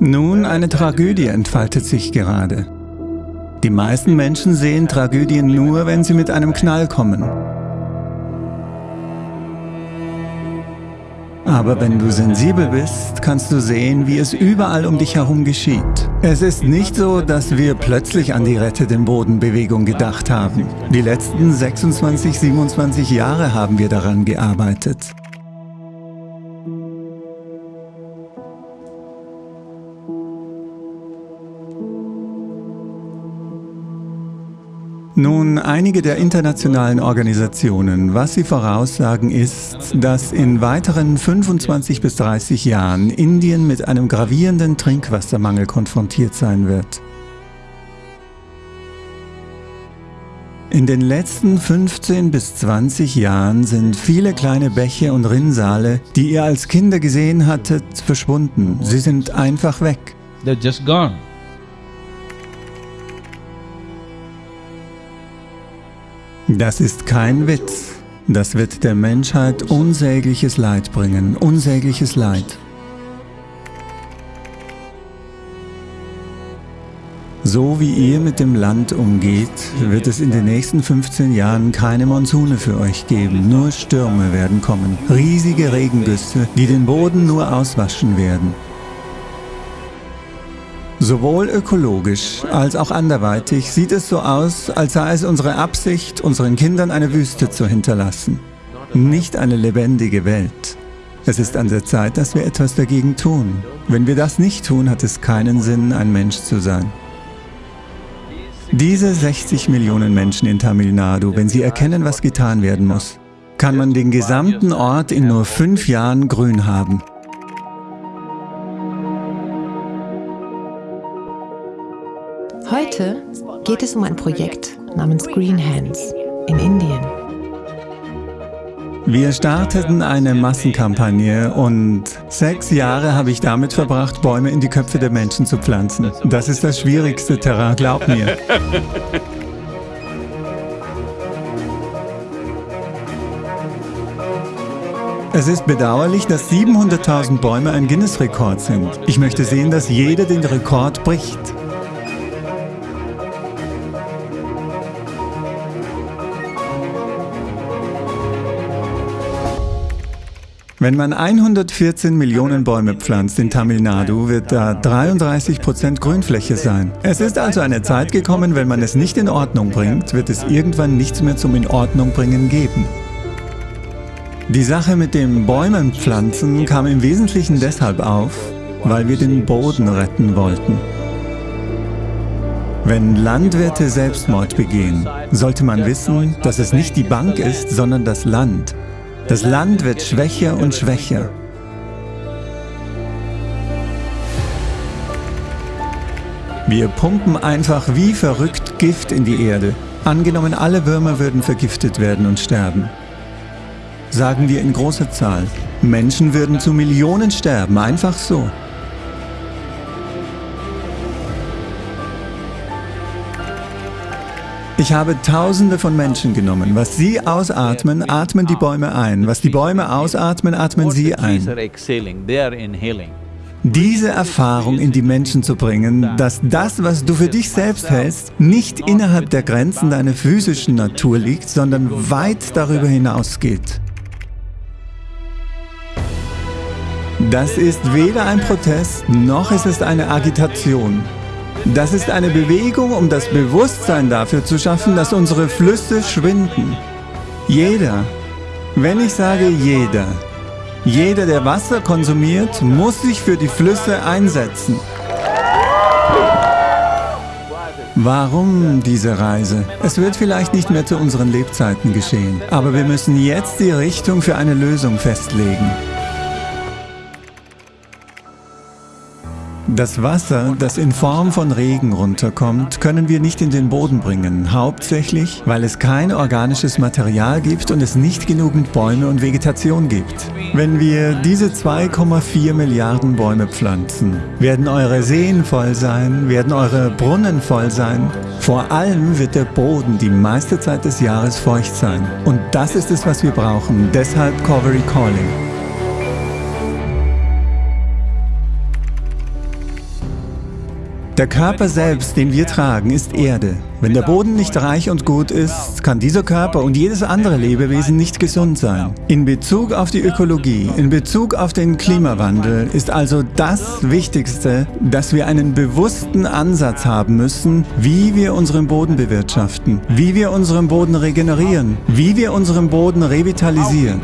Nun, eine Tragödie entfaltet sich gerade. Die meisten Menschen sehen Tragödien nur, wenn sie mit einem Knall kommen. Aber wenn du sensibel bist, kannst du sehen, wie es überall um dich herum geschieht. Es ist nicht so, dass wir plötzlich an die Rette den Boden-Bewegung gedacht haben. Die letzten 26, 27 Jahre haben wir daran gearbeitet. Nun, einige der internationalen Organisationen, was sie voraussagen ist, dass in weiteren 25 bis 30 Jahren Indien mit einem gravierenden Trinkwassermangel konfrontiert sein wird. In den letzten 15 bis 20 Jahren sind viele kleine Bäche und Rinnsale, die ihr als Kinder gesehen hattet, verschwunden. Sie sind einfach weg. They're just gone. Das ist kein Witz. Das wird der Menschheit unsägliches Leid bringen, unsägliches Leid. So wie ihr mit dem Land umgeht, wird es in den nächsten 15 Jahren keine Monsune für euch geben, nur Stürme werden kommen, riesige Regengüsse, die den Boden nur auswaschen werden. Sowohl ökologisch als auch anderweitig sieht es so aus, als sei es unsere Absicht, unseren Kindern eine Wüste zu hinterlassen. Nicht eine lebendige Welt. Es ist an der Zeit, dass wir etwas dagegen tun. Wenn wir das nicht tun, hat es keinen Sinn, ein Mensch zu sein. Diese 60 Millionen Menschen in Tamil Nadu, wenn sie erkennen, was getan werden muss, kann man den gesamten Ort in nur fünf Jahren grün haben. Heute geht es um ein Projekt namens Green Hands in Indien. Wir starteten eine Massenkampagne und sechs Jahre habe ich damit verbracht, Bäume in die Köpfe der Menschen zu pflanzen. Das ist das schwierigste Terrain, glaub mir. Es ist bedauerlich, dass 700.000 Bäume ein Guinness-Rekord sind. Ich möchte sehen, dass jeder den Rekord bricht. Wenn man 114 Millionen Bäume pflanzt in Tamil Nadu, wird da 33 Prozent Grünfläche sein. Es ist also eine Zeit gekommen, wenn man es nicht in Ordnung bringt, wird es irgendwann nichts mehr zum in Ordnung bringen geben. Die Sache mit dem Bäumen pflanzen kam im Wesentlichen deshalb auf, weil wir den Boden retten wollten. Wenn Landwirte Selbstmord begehen, sollte man wissen, dass es nicht die Bank ist, sondern das Land. Das Land wird schwächer und schwächer. Wir pumpen einfach wie verrückt Gift in die Erde. Angenommen, alle Würmer würden vergiftet werden und sterben. Sagen wir in großer Zahl. Menschen würden zu Millionen sterben, einfach so. Ich habe Tausende von Menschen genommen. Was sie ausatmen, atmen die Bäume ein. Was die Bäume ausatmen, atmen sie ein. Diese Erfahrung in die Menschen zu bringen, dass das, was du für dich selbst hältst, nicht innerhalb der Grenzen deiner physischen Natur liegt, sondern weit darüber hinausgeht. Das ist weder ein Protest, noch ist es eine Agitation. Das ist eine Bewegung, um das Bewusstsein dafür zu schaffen, dass unsere Flüsse schwinden. Jeder, wenn ich sage jeder, jeder, der Wasser konsumiert, muss sich für die Flüsse einsetzen. Warum diese Reise? Es wird vielleicht nicht mehr zu unseren Lebzeiten geschehen, aber wir müssen jetzt die Richtung für eine Lösung festlegen. Das Wasser, das in Form von Regen runterkommt, können wir nicht in den Boden bringen, hauptsächlich, weil es kein organisches Material gibt und es nicht genügend Bäume und Vegetation gibt. Wenn wir diese 2,4 Milliarden Bäume pflanzen, werden eure Seen voll sein, werden eure Brunnen voll sein. Vor allem wird der Boden die meiste Zeit des Jahres feucht sein. Und das ist es, was wir brauchen, deshalb Covery Calling. Der Körper selbst, den wir tragen, ist Erde. Wenn der Boden nicht reich und gut ist, kann dieser Körper und jedes andere Lebewesen nicht gesund sein. In Bezug auf die Ökologie, in Bezug auf den Klimawandel ist also das Wichtigste, dass wir einen bewussten Ansatz haben müssen, wie wir unseren Boden bewirtschaften, wie wir unseren Boden regenerieren, wie wir unseren Boden revitalisieren.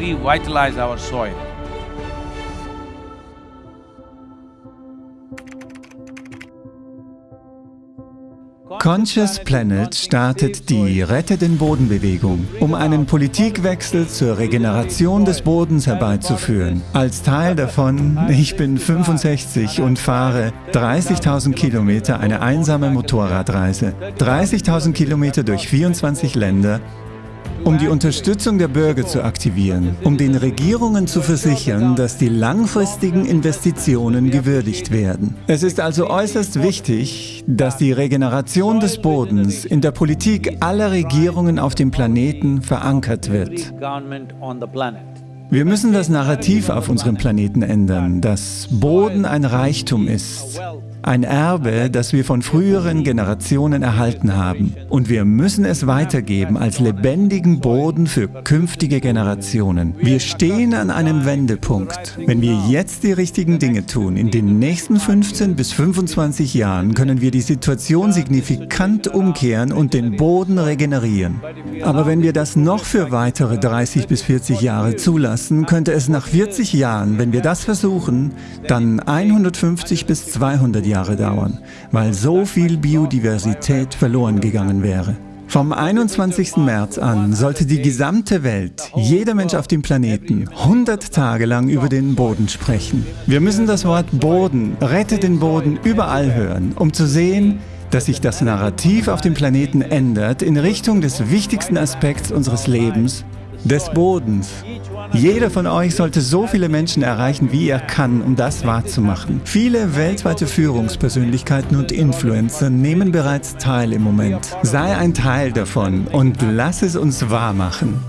Conscious Planet startet die Rette den Boden Bewegung, um einen Politikwechsel zur Regeneration des Bodens herbeizuführen. Als Teil davon, ich bin 65 und fahre 30.000 Kilometer eine einsame Motorradreise. 30.000 Kilometer durch 24 Länder um die Unterstützung der Bürger zu aktivieren, um den Regierungen zu versichern, dass die langfristigen Investitionen gewürdigt werden. Es ist also äußerst wichtig, dass die Regeneration des Bodens in der Politik aller Regierungen auf dem Planeten verankert wird. Wir müssen das Narrativ auf unserem Planeten ändern, dass Boden ein Reichtum ist, ein Erbe, das wir von früheren Generationen erhalten haben. Und wir müssen es weitergeben als lebendigen Boden für künftige Generationen. Wir stehen an einem Wendepunkt. Wenn wir jetzt die richtigen Dinge tun, in den nächsten 15 bis 25 Jahren können wir die Situation signifikant umkehren und den Boden regenerieren. Aber wenn wir das noch für weitere 30 bis 40 Jahre zulassen, könnte es nach 40 Jahren, wenn wir das versuchen, dann 150 bis 200 Jahre Jahre dauern, weil so viel Biodiversität verloren gegangen wäre. Vom 21. März an sollte die gesamte Welt, jeder Mensch auf dem Planeten, 100 Tage lang über den Boden sprechen. Wir müssen das Wort Boden, rette den Boden überall hören, um zu sehen, dass sich das Narrativ auf dem Planeten ändert in Richtung des wichtigsten Aspekts unseres Lebens, des Bodens. Jeder von euch sollte so viele Menschen erreichen, wie er kann, um das wahrzumachen. Viele weltweite Führungspersönlichkeiten und Influencer nehmen bereits teil im Moment. Sei ein Teil davon und lass es uns wahrmachen.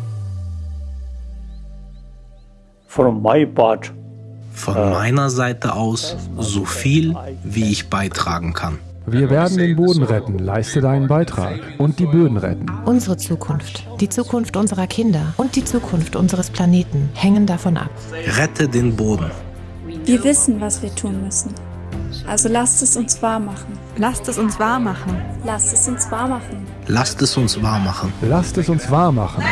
From my part, von meiner Seite aus so viel, wie ich beitragen kann. Wir werden den Boden retten, leiste deinen Beitrag und die Böden retten. Unsere Zukunft, die Zukunft unserer Kinder und die Zukunft unseres Planeten hängen davon ab. Rette den Boden. Wir wissen, was wir tun müssen. Also lasst es uns wahr machen. Lasst es uns wahr machen. Lasst es uns wahr machen. Lasst es uns wahr machen. Lasst es uns wahr machen.